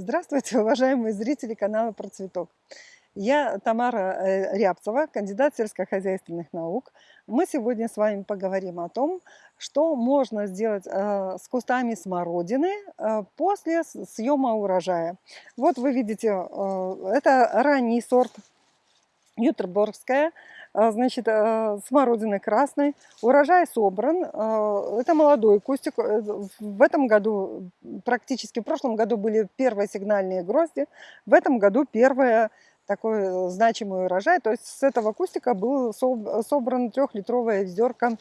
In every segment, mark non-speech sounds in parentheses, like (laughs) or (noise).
Здравствуйте, (laughs) уважаемые зрители канала Про Цветок. Я Тамара э, Рябцева, кандидат сельскохозяйственных наук. Мы сегодня с вами поговорим о том, что можно сделать э, с кустами смородины э, после съема урожая. Вот вы видите, это ранний сорт Ютерборгская. А, значит, а, смородины красной. Урожай собран. А, это молодой кустик. Э, в этом году, практически в прошлом году были первые сигнальные грозди. В этом году первое такой значимый урожай. То есть с этого кустика был собран трехлитровая ведерко,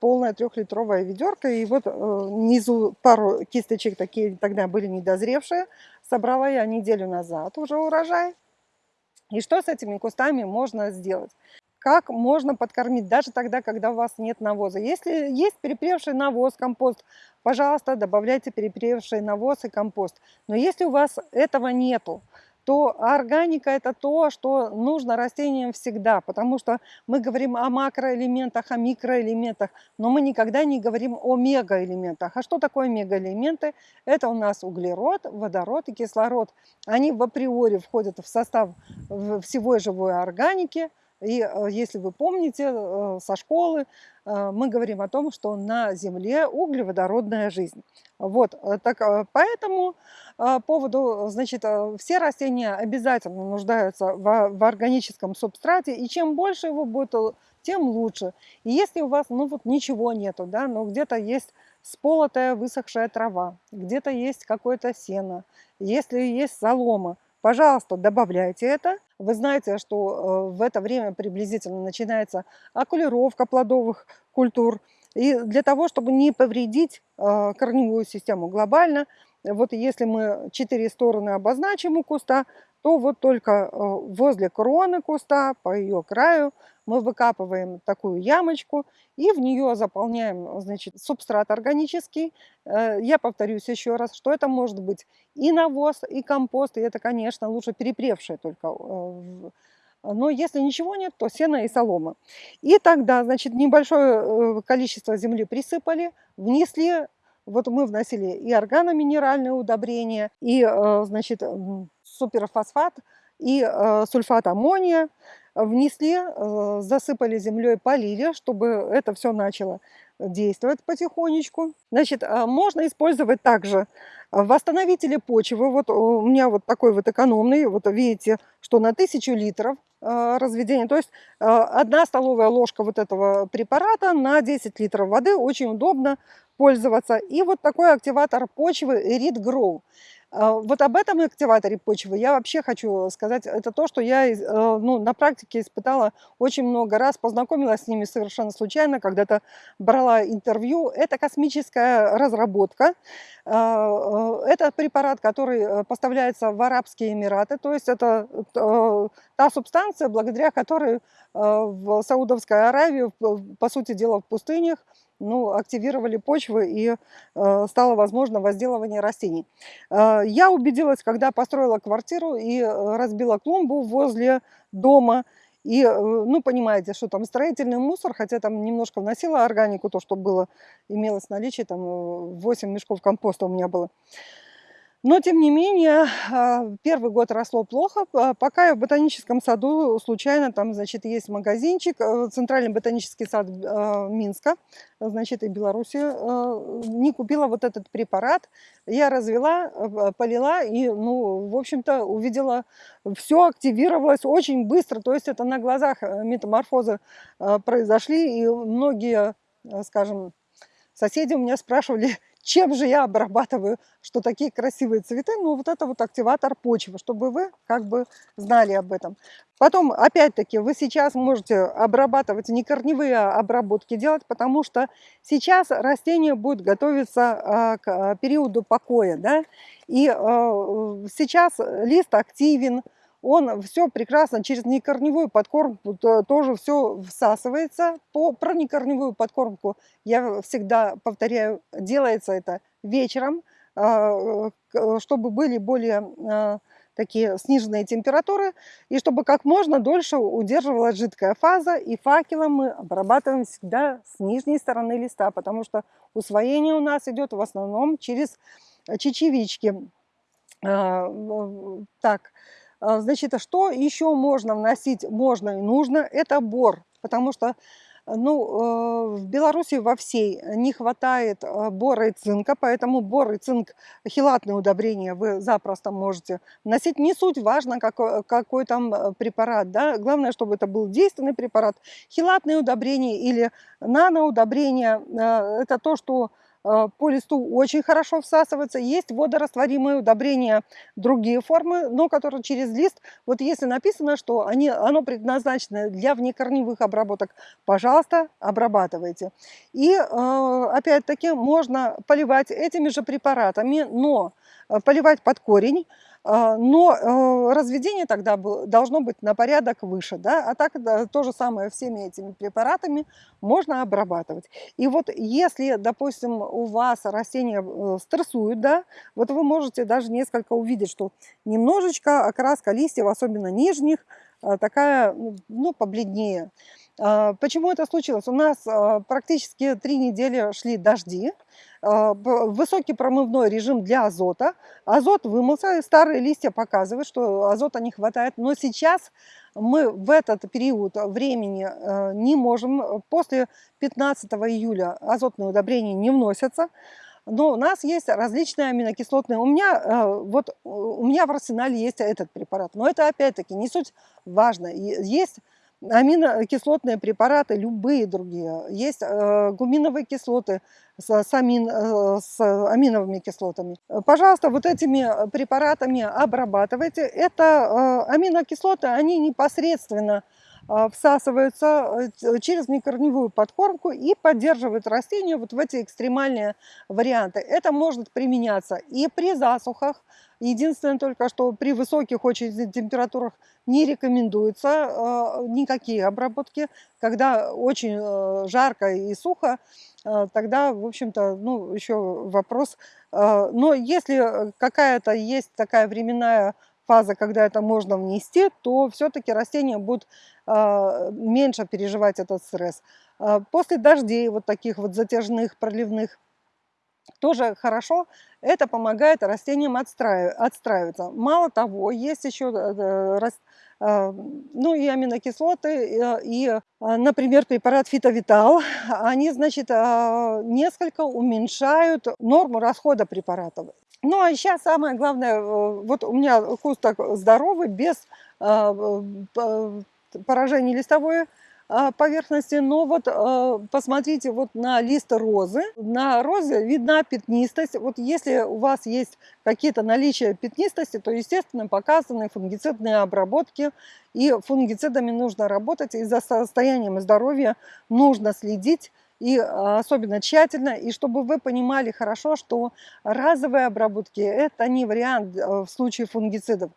полная трехлитровая ведерко. И вот э, внизу пару кисточек такие тогда были недозревшие. Собрала я неделю назад уже урожай. И что с этими кустами можно сделать? Как можно подкормить, даже тогда, когда у вас нет навоза? Если есть перепревший навоз, компост, пожалуйста, добавляйте перепревший навоз и компост. Но если у вас этого нету, то органика это то, что нужно растениям всегда, потому что мы говорим о макроэлементах, о микроэлементах, но мы никогда не говорим о мегаэлементах. А что такое мегаэлементы? Это у нас углерод, водород и кислород. Они в априори входят в состав всего живой органики, и э, если вы помните э, со школы, э, мы говорим о том, что на Земле углеводородная жизнь. Вот, так, по этому поводу, значит, все растения обязательно нуждаются в, в органическом субстрате, и чем больше его будет, тем лучше. И если у вас, ну вот ничего нету, да, но где-то есть сполотая высохшая трава, где-то есть какое-то сено, если есть солома, Пожалуйста, добавляйте это. Вы знаете, что э, в это время приблизительно начинается окулировка плодовых культур. И для того, чтобы не повредить э, корневую систему глобально, вот если мы четыре стороны обозначим у куста, то вот только э, возле кроны куста, по ее краю, мы выкапываем такую ямочку и в нее заполняем значит, субстрат органический. Э, я повторюсь еще раз, что это может быть и навоз, и компост, и это, конечно, лучше перепревшее только. Э, но если ничего нет, то сено и солома. И тогда, значит, небольшое количество земли присыпали, внесли вот мы вносили и органоминеральные удобрения, и, значит, суперфосфат и э, сульфат аммония. Внесли, э, засыпали землей, полили, чтобы это все начало действовать потихонечку. Значит, э, можно использовать также восстановители почвы. Вот у меня вот такой вот экономный, вот видите, что на 1000 литров разведения. То есть одна столовая ложка вот этого препарата на 10 литров воды. Очень удобно пользоваться. И вот такой активатор почвы Reed Grow. А, вот об этом активаторе почвы я вообще хочу сказать. Это то, что я э, ну, на практике испытала очень много раз. Познакомилась с ними совершенно случайно, когда-то брала интервью. Это космическая разработка. А, э, это препарат, который э, поставляется в Арабские Эмираты. То есть это та субстанция, благодаря которой в Саудовской Аравии, по сути дела в пустынях, ну, активировали почвы и э, стало возможно возделывание растений. Э, я убедилась, когда построила квартиру и э, разбила клумбу возле дома. И, э, ну, понимаете, что там строительный мусор, хотя там немножко вносила органику, то, что было, имелось в наличии, там 8 э, мешков компоста у меня было. Но, тем не менее, а, первый год росло плохо. А, пока я в ботаническом саду случайно, там, значит, есть магазинчик, э, Центральный ботанический сад а, Минска, значит, и Беларуси, не купила вот этот препарат. Я развела, полила и, ну, в общем-то, увидела, все активировалось очень быстро. То есть это на глазах э, метаморфозы произошли, и многие, скажем, соседи у меня спрашивали, чем же я обрабатываю, что такие красивые цветы, ну вот это вот активатор почвы, чтобы вы как бы знали об этом. Потом, опять-таки, вы сейчас можете обрабатывать, не корневые обработки делать, потому что сейчас растение будет готовиться а, к а, периоду покоя, да, и а, сейчас лист активен, он все прекрасно через некорневую подкормку тоже все всасывается. По, про некорневую подкормку я всегда повторяю, делается это вечером, а, чтобы были более а, такие сниженные температуры, и чтобы как можно дольше удерживалась жидкая фаза, и факелом мы обрабатываем всегда с нижней стороны листа, потому что усвоение у нас идет в основном через чечевички. А, так, значит, а что еще можно вносить? Можно и нужно- это бор. Потому что, ну, э, в Беларуси во всей не хватает, а, бора и цинка, поэтому бор и цинк, хелатные удобрения вы запросто можете вносить. Не суть важно, какой какой там, э, препарат, да, главное, чтобы это был действенный препарат. Хелатные удобрения или наноудобрения, а, это то, что а, по листу очень хорошо всасывается. Есть водорастворимые удобрения, другие формы, но которые через лист. Вот если написано, что они, оно предназначено для внекорневых обработок, пожалуйста, обрабатывайте. И а, опять-таки можно поливать этими же препаратами, но а, поливать под корень, но э, разведение тогда должно быть на порядок выше. Да? А так то же самое всеми этими препаратами можно обрабатывать. И вот если, допустим, у вас растения э, стрессуют, да, вот вы можете даже несколько увидеть, что немножечко окраска листьев, особенно нижних, э, такая, ну, ну, побледнее. А, почему это случилось? У нас практически три недели шли дожди, а, высокий промывной режим для азота. Азот вымылся, старые листья показывают, что азота не хватает. Но сейчас мы в этот период времени не можем. После 15 июля азотные удобрения не вносятся. Но у нас есть различные аминокислотные. У меня, вот, у меня в арсенале есть этот препарат. Но это опять-таки не суть важно. Есть аминокислотные препараты, любые другие. Есть э, гуминовые кислоты с, с, амин, э, с аминовыми кислотами. Пожалуйста, вот этими препаратами обрабатывайте. Это э, аминокислоты, они непосредственно э, всасываются э, через некорневую подкормку и поддерживают растения вот в эти экстремальные варианты. Это может применяться и при засухах, Единственное только, что при высоких очень температурах не рекомендуются э, никакие обработки. Когда очень э, жарко и сухо, э, тогда, в общем-то, ну, еще вопрос. Но если какая-то есть такая временная фаза, когда это можно внести, то все-таки растения будут э, меньше переживать этот стресс. Э, после дождей, вот таких вот затяжных, проливных, тоже хорошо, это помогает растениям отстраиваться. Мало того, есть еще э, э, ну, и аминокислоты, и, например, препарат фитовитал, они, значит, несколько уменьшают норму расхода препаратов. Ну, а сейчас самое главное, э, вот у меня куст так здоровый, без поражений листовой поверхности. Но вот а, посмотрите вот на лист розы. На розе видна пятнистость. Вот если у вас есть какие-то наличия пятнистости, то, естественно, показаны фунгицидные обработки. И фунгицидами нужно работать, и за состоянием здоровья нужно следить и особенно тщательно, и чтобы вы понимали хорошо, что разовые обработки – это не вариант в случае фунгицидов.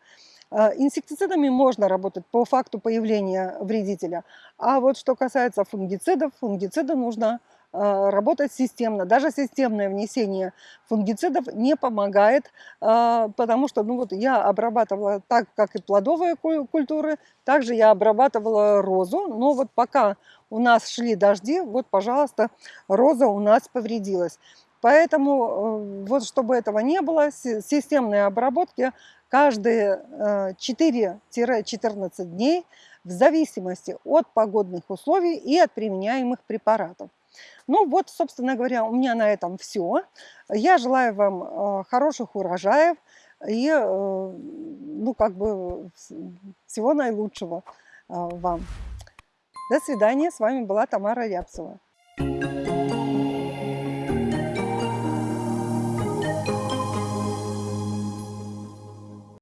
А, инсектицидами можно работать по факту появления вредителя. А вот что касается фунгицидов, фунгициды нужно а, работать системно. Даже системное внесение фунгицидов не помогает, а, потому что ну вот я обрабатывала так, как и плодовые культуры, также я обрабатывала розу, но вот пока у нас шли дожди, вот, пожалуйста, роза у нас повредилась. Поэтому э, вот чтобы этого не было, системные обработки каждые 4-14 э, дней в зависимости от погодных условий и от применяемых препаратов. Ну вот, собственно говоря, у меня на этом все. Я желаю вам э, хороших урожаев и, ну, как бы, всего наилучшего вам. До свидания. С вами была Тамара Рябцева.